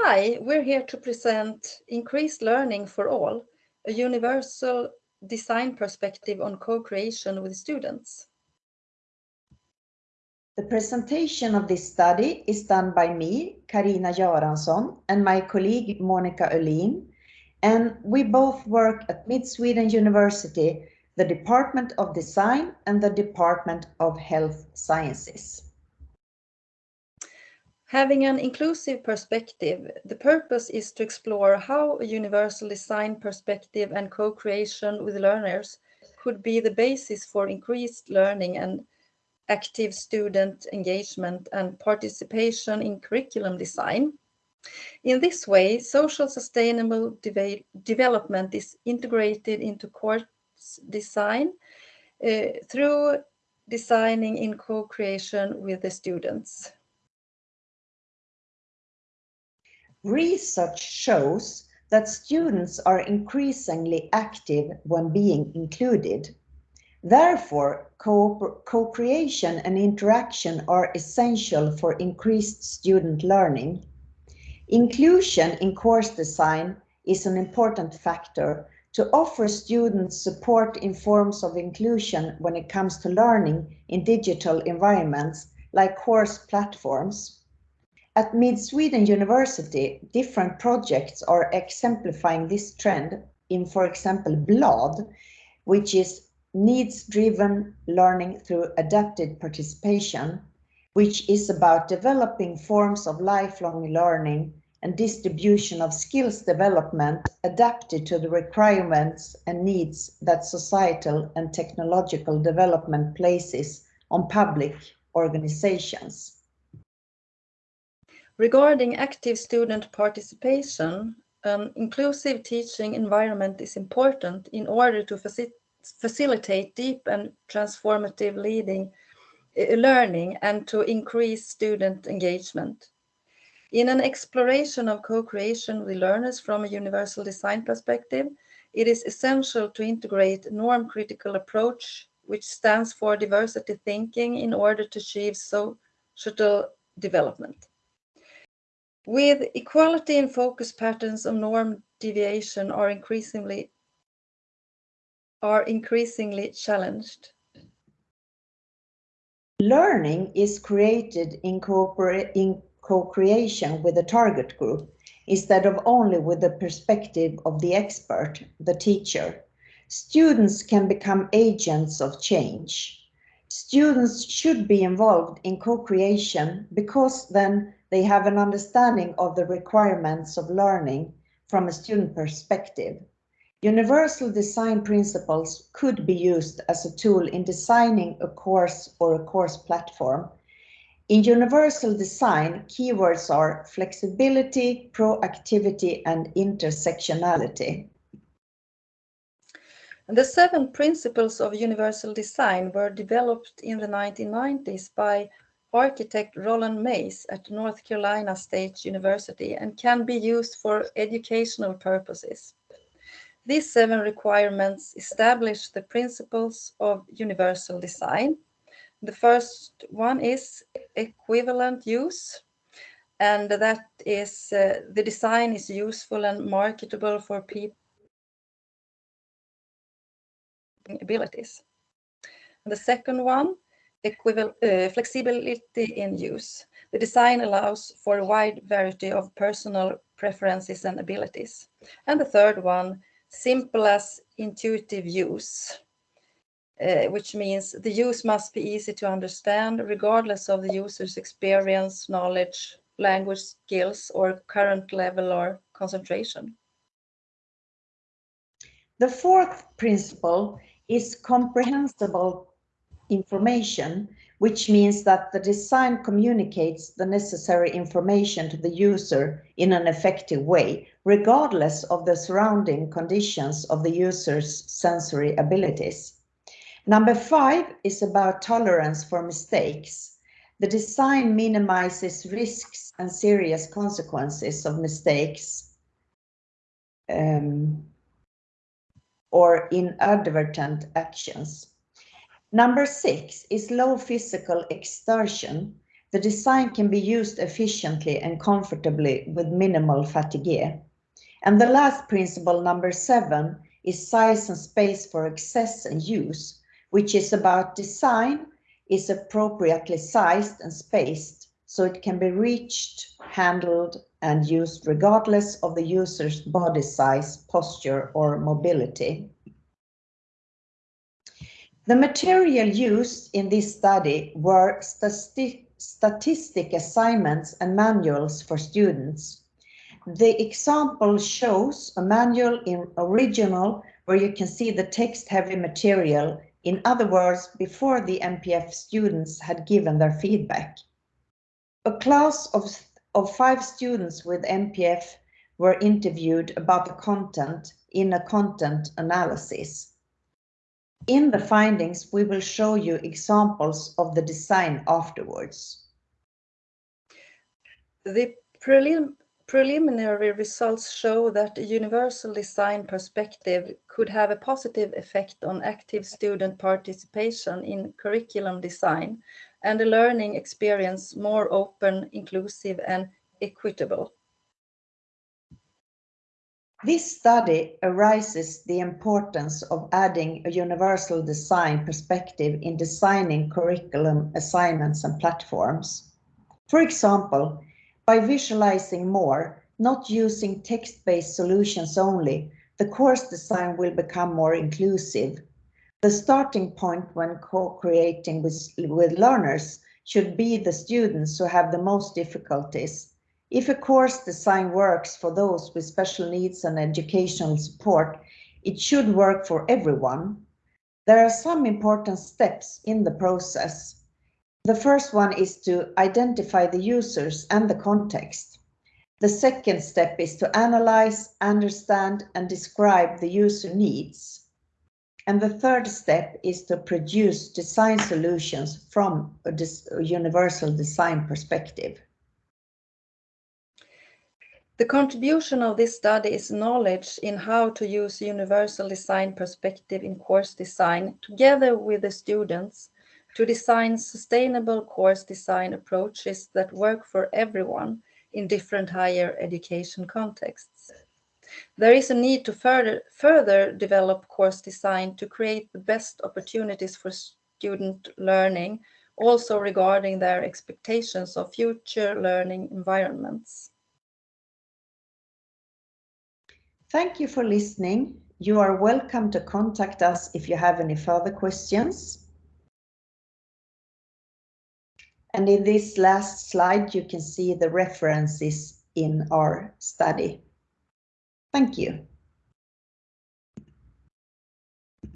Hi, we're here to present Increased Learning for All, a universal design perspective on co-creation with students. The presentation of this study is done by me, Karina Göransson, and my colleague Monica Öhlin, and we both work at Mid Sweden University, the Department of Design and the Department of Health Sciences. Having an inclusive perspective, the purpose is to explore how a universal design perspective and co-creation with learners could be the basis for increased learning and active student engagement and participation in curriculum design. In this way, social sustainable de development is integrated into course design uh, through designing in co-creation with the students. Research shows that students are increasingly active when being included. Therefore, co-creation and interaction are essential for increased student learning. Inclusion in course design is an important factor to offer students support in forms of inclusion when it comes to learning in digital environments like course platforms. At Mid Sweden University, different projects are exemplifying this trend in, for example, BLAD, which is needs-driven learning through adapted participation, which is about developing forms of lifelong learning and distribution of skills development adapted to the requirements and needs that societal and technological development places on public organizations. Regarding active student participation, an inclusive teaching environment is important in order to faci facilitate deep and transformative leading, uh, learning and to increase student engagement. In an exploration of co-creation with learners from a universal design perspective, it is essential to integrate norm-critical approach, which stands for diversity thinking in order to achieve social development. With equality and focus patterns of norm deviation are increasingly are increasingly challenged. Learning is created in, in co-creation with the target group instead of only with the perspective of the expert, the teacher. Students can become agents of change. Students should be involved in co-creation because then they have an understanding of the requirements of learning from a student perspective. Universal design principles could be used as a tool in designing a course or a course platform. In universal design, keywords are flexibility, proactivity, and intersectionality. The seven principles of universal design were developed in the 1990s by architect Ronald Mace at North Carolina State University and can be used for educational purposes. These seven requirements establish the principles of universal design. The first one is equivalent use, and that is uh, the design is useful and marketable for people abilities. And the second one flexibility in use. The design allows for a wide variety of personal preferences and abilities. And the third one, simple as intuitive use, uh, which means the use must be easy to understand regardless of the user's experience, knowledge, language skills, or current level or concentration. The fourth principle is comprehensible information, which means that the design communicates the necessary information to the user in an effective way, regardless of the surrounding conditions of the user's sensory abilities. Number five is about tolerance for mistakes. The design minimizes risks and serious consequences of mistakes um, or inadvertent actions. Number six is low physical exertion. the design can be used efficiently and comfortably with minimal fatigue. And the last principle, number seven, is size and space for access and use, which is about design is appropriately sized and spaced so it can be reached, handled, and used regardless of the user's body size, posture, or mobility. The material used in this study were stati statistic assignments and manuals for students. The example shows a manual in original where you can see the text-heavy material, in other words, before the MPF students had given their feedback. A class of, of five students with MPF were interviewed about the content in a content analysis. In the findings, we will show you examples of the design afterwards. The prelim preliminary results show that a universal design perspective could have a positive effect on active student participation in curriculum design and a learning experience more open, inclusive and equitable. This study arises the importance of adding a universal design perspective in designing curriculum assignments and platforms. For example, by visualizing more, not using text-based solutions only, the course design will become more inclusive. The starting point when co-creating with, with learners should be the students who have the most difficulties if a course design works for those with special needs and educational support, it should work for everyone. There are some important steps in the process. The first one is to identify the users and the context. The second step is to analyze, understand, and describe the user needs. And the third step is to produce design solutions from a, universal design perspective. The contribution of this study is knowledge in how to use universal design perspective in course design together with the students to design sustainable course design approaches that work for everyone in different higher education contexts. There is a need to further, further develop course design to create the best opportunities for student learning, also regarding their expectations of future learning environments. Thank you for listening. You are welcome to contact us if you have any further questions. And in this last slide, you can see the references in our study. Thank you.